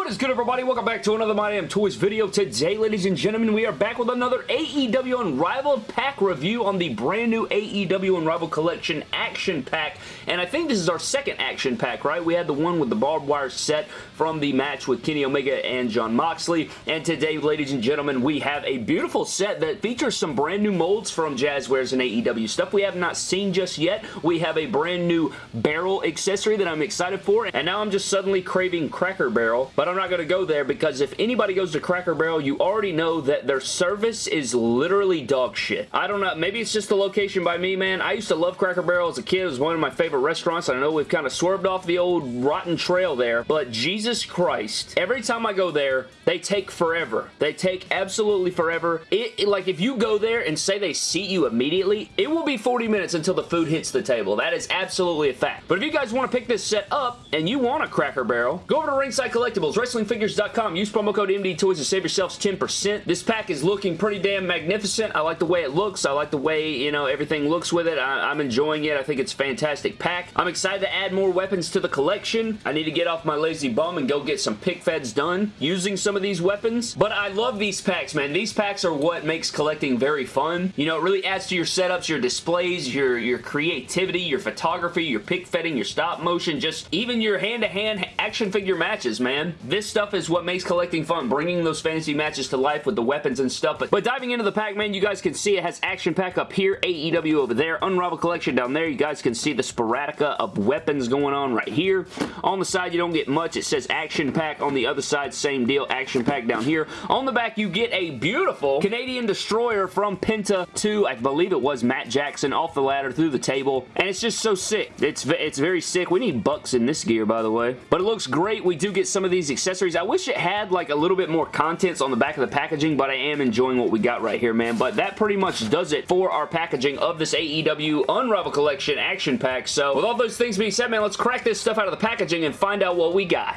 What is good everybody? Welcome back to another My Damn Toys video. Today, ladies and gentlemen, we are back with another AEW Unrivaled pack review on the brand new AEW Unrivaled Collection Action Pack. And I think this is our second Action Pack, right? We had the one with the barbed wire set from the match with Kenny Omega and Jon Moxley. And today, ladies and gentlemen, we have a beautiful set that features some brand new molds from Jazwares and AEW stuff we have not seen just yet. We have a brand new barrel accessory that I'm excited for. And now I'm just suddenly craving Cracker Barrel but I'm not going to go there because if anybody goes to Cracker Barrel, you already know that their service is literally dog shit. I don't know. Maybe it's just the location by me, man. I used to love Cracker Barrel as a kid. It was one of my favorite restaurants. I know we've kind of swerved off the old rotten trail there, but Jesus Christ, every time I go there, they take forever. They take absolutely forever. It, it, like, if you go there and say they seat you immediately, it will be 40 minutes until the food hits the table. That is absolutely a fact. But if you guys want to pick this set up and you want a Cracker Barrel, go over to Ringside Collectibles WrestlingFigures.com. Use promo code MD Toys to save yourselves 10%. This pack is looking pretty damn magnificent. I like the way it looks. I like the way, you know, everything looks with it. I, am enjoying it. I think it's a fantastic pack. I'm excited to add more weapons to the collection. I need to get off my lazy bum and go get some pick feds done using some of these weapons. But I love these packs, man. These packs are what makes collecting very fun. You know, it really adds to your setups, your displays, your, your creativity, your photography, your pick fedding, your stop motion, just even your hand-to-hand -hand action figure matches, man. This stuff is what makes collecting fun, bringing those fantasy matches to life with the weapons and stuff. But, but diving into the pack, man, you guys can see it has Action Pack up here, AEW over there, Unrivaled Collection down there. You guys can see the sporadica of weapons going on right here. On the side, you don't get much. It says Action Pack. On the other side, same deal, Action Pack down here. On the back, you get a beautiful Canadian Destroyer from Penta to, I believe it was Matt Jackson, off the ladder through the table. And it's just so sick. It's, it's very sick. We need bucks in this gear, by the way. But it looks great. We do get some of these accessories. I wish it had like a little bit more contents on the back of the packaging, but I am enjoying what we got right here, man. But that pretty much does it for our packaging of this AEW Unravel Collection Action Pack. So with all those things being said, man, let's crack this stuff out of the packaging and find out what we got.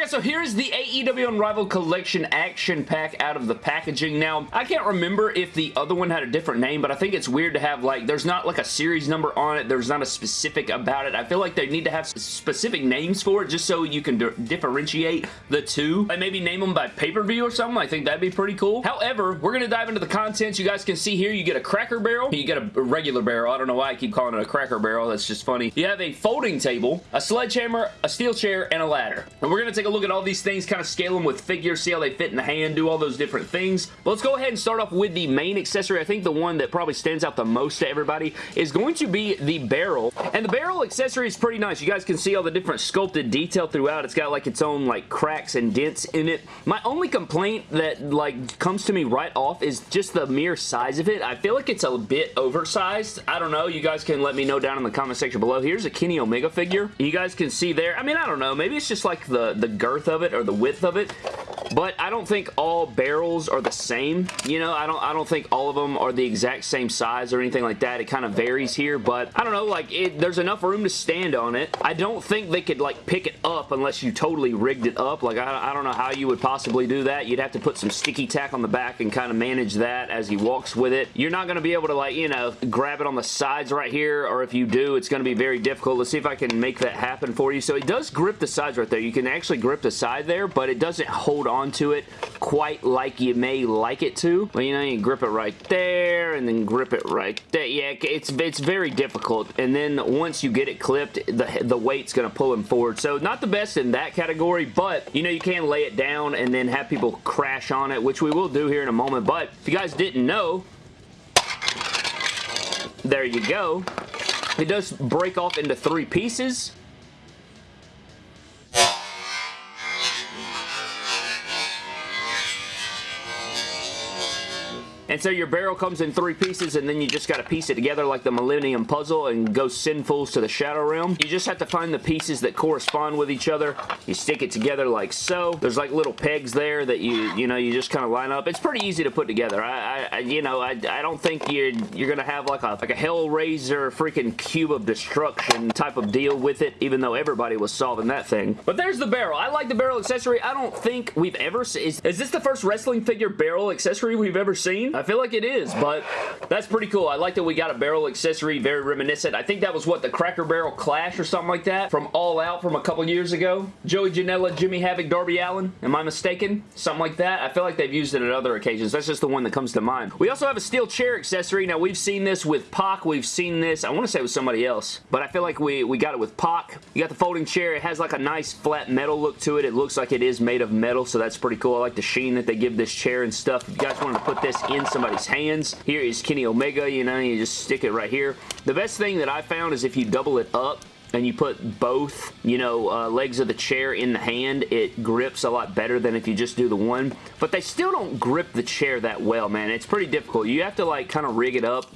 Guys, so here's the AEW Unrivaled Collection Action Pack out of the packaging. Now, I can't remember if the other one had a different name, but I think it's weird to have like, there's not like a series number on it, there's not a specific about it. I feel like they need to have specific names for it just so you can differentiate the two. Like maybe name them by pay-per-view or something. I think that'd be pretty cool. However, we're going to dive into the contents. You guys can see here, you get a cracker barrel, you get a regular barrel. I don't know why I keep calling it a cracker barrel. That's just funny. You have a folding table, a sledgehammer, a steel chair, and a ladder. And we're going to take a look at all these things, kind of scale them with figures, see how they fit in the hand, do all those different things. But let's go ahead and start off with the main accessory. I think the one that probably stands out the most to everybody is going to be the barrel. And the barrel accessory is pretty nice. You guys can see all the different sculpted detail throughout. It's got like its own like cracks and dents in it. My only complaint that like comes to me right off is just the mere size of it. I feel like it's a bit oversized. I don't know. You guys can let me know down in the comment section below. Here's a Kenny Omega figure. You guys can see there. I mean, I don't know. Maybe it's just like the, the girth of it or the width of it. But I don't think all barrels are the same. You know, I don't I don't think all of them are the exact same size or anything like that. It kind of varies here, but I don't know, like it, there's enough room to stand on it. I don't think they could like pick it up unless you totally rigged it up. Like I, I don't know how you would possibly do that. You'd have to put some sticky tack on the back and kind of manage that as he walks with it. You're not going to be able to like, you know, grab it on the sides right here, or if you do, it's going to be very difficult. Let's see if I can make that happen for you. So it does grip the sides right there. You can actually grip the side there, but it doesn't hold on to it quite like you may like it to. But you know, you grip it right there and then grip it right there. Yeah, it's it's very difficult. And then once you get it clipped, the, the weight's going to pull him forward. So not the best in that category, but you know, you can lay it down and then have people crash on it, which we will do here in a moment. But if you guys didn't know, there you go. It does break off into three pieces. And so your barrel comes in three pieces and then you just got to piece it together like the Millennium Puzzle and go sinfuls to the Shadow Realm. You just have to find the pieces that correspond with each other. You stick it together like so. There's like little pegs there that you, you know, you just kind of line up. It's pretty easy to put together. I, I you know, I, I don't think you're, you're going to have like a, like a Hellraiser freaking cube of destruction type of deal with it, even though everybody was solving that thing. But there's the barrel. I like the barrel accessory. I don't think we've ever, is, is this the first wrestling figure barrel accessory we've ever seen? I feel like it is, but that's pretty cool. I like that we got a barrel accessory, very reminiscent. I think that was, what, the Cracker Barrel Clash or something like that from All Out from a couple years ago. Joey Janela, Jimmy Havoc, Darby Allin. Am I mistaken? Something like that. I feel like they've used it at other occasions. That's just the one that comes to mind. We also have a steel chair accessory. Now, we've seen this with Pac. We've seen this, I want to say with somebody else, but I feel like we, we got it with Pac. You got the folding chair. It has like a nice flat metal look to it. It looks like it is made of metal, so that's pretty cool. I like the sheen that they give this chair and stuff. If you guys wanted to put this in somebody's hands, here is Kenny Omega. You know, you just stick it right here. The best thing that I found is if you double it up, and you put both, you know, uh, legs of the chair in the hand, it grips a lot better than if you just do the one. But they still don't grip the chair that well, man. It's pretty difficult. You have to, like, kind of rig it up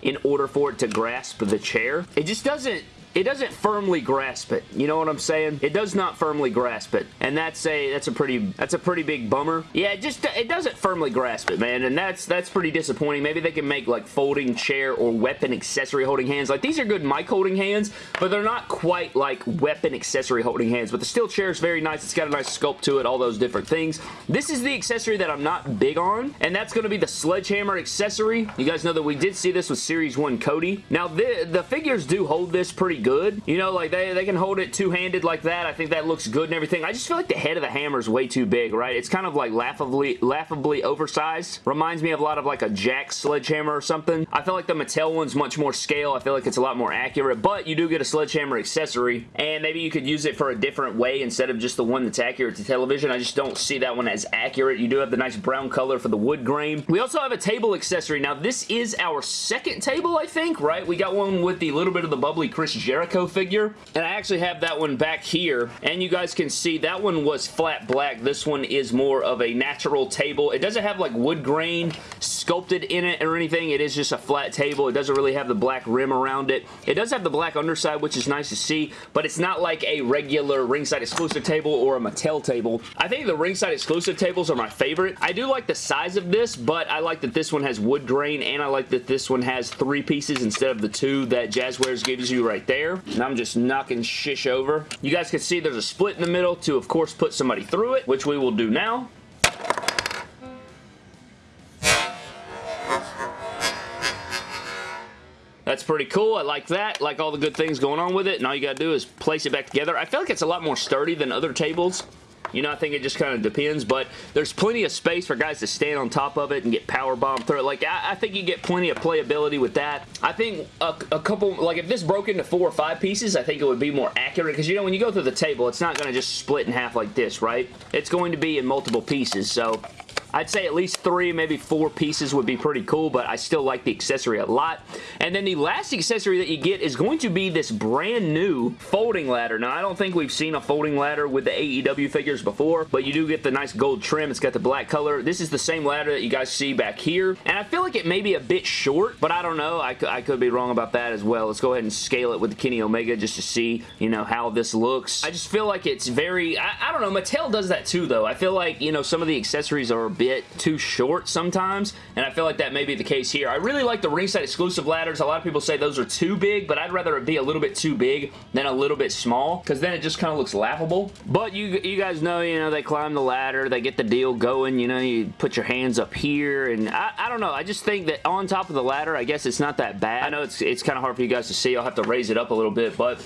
in order for it to grasp the chair. It just doesn't it doesn't firmly grasp it. You know what I'm saying? It does not firmly grasp it. And that's a that's a pretty that's a pretty big bummer. Yeah, it just it doesn't firmly grasp it, man. And that's that's pretty disappointing. Maybe they can make like folding chair or weapon accessory holding hands. Like these are good mic holding hands, but they're not quite like weapon accessory holding hands. But the steel chair is very nice. It's got a nice sculpt to it, all those different things. This is the accessory that I'm not big on, and that's going to be the sledgehammer accessory. You guys know that we did see this with Series 1 Cody. Now, the, the figures do hold this pretty good. You know, like they, they can hold it two-handed like that. I think that looks good and everything. I just feel like the head of the hammer is way too big, right? It's kind of like laughably, laughably oversized. Reminds me of a lot of like a Jakks sledgehammer or something. I feel like the Mattel one's much more scale. I feel like it's a lot more accurate, but you do get a sledgehammer accessory, and maybe you could use it for a different way instead of just the one that's accurate to television. I just don't see that one as accurate. You do have the nice brown color for the wood grain. We also have a table accessory. Now, this is our second table, I think, right? We got one with the little bit of the bubbly Chris Jericho figure. And I actually have that one back here. And you guys can see that one was flat black. This one is more of a natural table. It doesn't have like wood grain sculpted in it or anything. It is just a flat table. It doesn't really have the black rim around it. It does have the black underside, which is nice to see. But it's not like a regular ringside exclusive table or a Mattel table. I think the ringside exclusive tables are my favorite. I do like the size of this, but I like that this one has wood grain and I like that this one has three pieces instead of the two that Jazwares gives you right there. And I'm just knocking shish over. You guys can see there's a split in the middle to, of course, put somebody through it, which we will do now. That's pretty cool. I like that. Like all the good things going on with it. And all you got to do is place it back together. I feel like it's a lot more sturdy than other tables. You know, I think it just kind of depends, but there's plenty of space for guys to stand on top of it and get power bomb through it. Like, I, I think you get plenty of playability with that. I think a, a, couple, like if this broke into four or five pieces, I think it would be more accurate because, you know, when you go through the table, it's not going to just split in half like this, right? It's going to be in multiple pieces, so I'd say at least three, maybe four pieces would be pretty cool, but I still like the accessory a lot. And then the last accessory that you get is going to be this brand new folding ladder. Now, I don't think we've seen a folding ladder with the AEW figures before, but you do get the nice gold trim. It's got the black color. This is the same ladder that you guys see back here, and I feel like it may be a bit short, but I don't know. I, I could be wrong about that as well. Let's go ahead and scale it with the Kenny Omega just to see, you know, how this looks. I just feel like it's very, I, I don't know, Mattel does that too, though. I feel like, you know, some of the accessories are a bit bit too short sometimes, and I feel like that may be the case here. I really like the ringside exclusive ladders. A lot of people say those are too big, but I'd rather it be a little bit too big than a little bit small, because then it just kind of looks laughable. But you, you guys know, you know, they climb the ladder, they get the deal going, you know, you put your hands up here, and I, I don't know, I just think that on top of the ladder, I guess it's not that bad. I know it's, it's kind of hard for you guys to see. I'll have to raise it up a little bit, but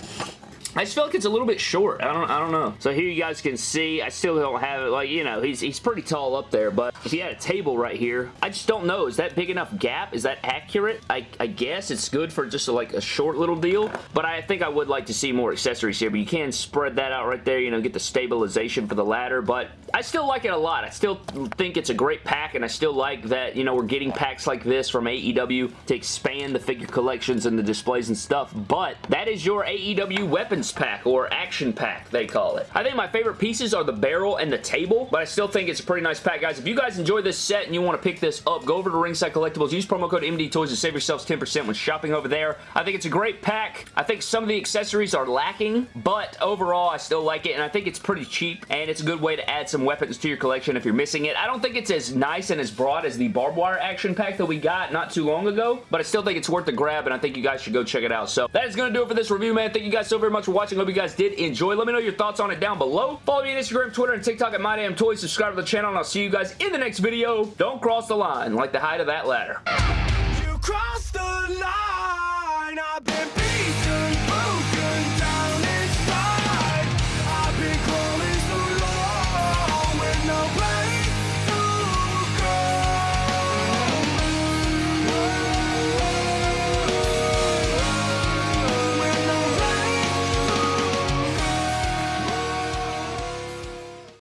I just feel like it's a little bit short. I don't, I don't know. So here you guys can see, I still don't have it. Like, you know, he's, he's pretty tall up there, but if he had a table right here, I just don't know. Is that big enough gap? Is that accurate? I, I guess it's good for just a, like a short little deal, but I think I would like to see more accessories here, but you can spread that out right there, you know, get the stabilization for the ladder, but I still like it a lot. I still think it's a great pack, and I still like that, you know, we're getting packs like this from AEW to expand the figure collections and the displays and stuff, but that is your AEW weapons pack or action pack they call it. I think my favorite pieces are the barrel and the table but I still think it's a pretty nice pack guys. If you guys enjoy this set and you want to pick this up go over to Ringside Collectibles use promo code MD Toys to save yourselves 10% when shopping over there. I think it's a great pack. I think some of the accessories are lacking but overall I still like it and I think it's pretty cheap and it's a good way to add some weapons to your collection if you're missing it. I don't think it's as nice and as broad as the barbed wire action pack that we got not too long ago but I still think it's worth the grab and I think you guys should go check it out. So that is going to do it for this review man. Thank you guys so very much for watching. Hope you guys did enjoy. Let me know your thoughts on it down below. Follow me on Instagram, Twitter, and TikTok at MyDamnToys. Subscribe to the channel, and I'll see you guys in the next video. Don't cross the line like the height of that ladder. You the line!